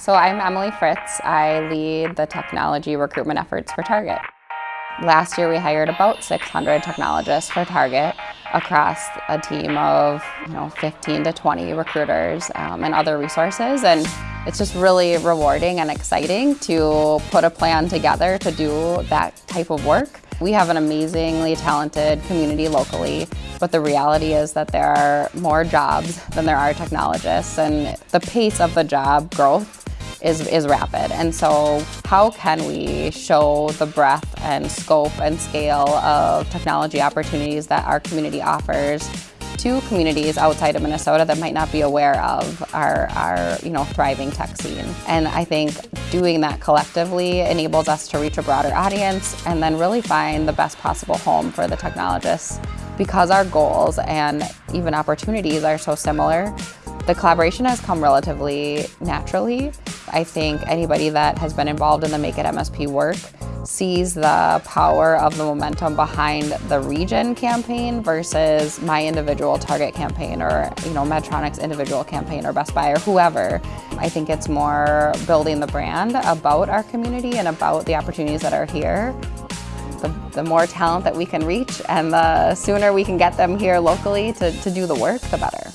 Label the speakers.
Speaker 1: So I'm Emily Fritz. I lead the technology recruitment efforts for Target. Last year we hired about 600 technologists for Target across a team of you know 15 to 20 recruiters um, and other resources and it's just really rewarding and exciting to put a plan together to do that type of work. We have an amazingly talented community locally but the reality is that there are more jobs than there are technologists and the pace of the job growth is, is rapid. And so how can we show the breadth and scope and scale of technology opportunities that our community offers to communities outside of Minnesota that might not be aware of our, our you know, thriving tech scene. And I think doing that collectively enables us to reach a broader audience and then really find the best possible home for the technologists. Because our goals and even opportunities are so similar, the collaboration has come relatively naturally. I think anybody that has been involved in the Make It MSP work sees the power of the momentum behind the region campaign versus my individual target campaign or you know Medtronic's individual campaign or Best Buy or whoever. I think it's more building the brand about our community and about the opportunities that are here. The, the more talent that we can reach and the sooner we can get them here locally to, to do the work, the better.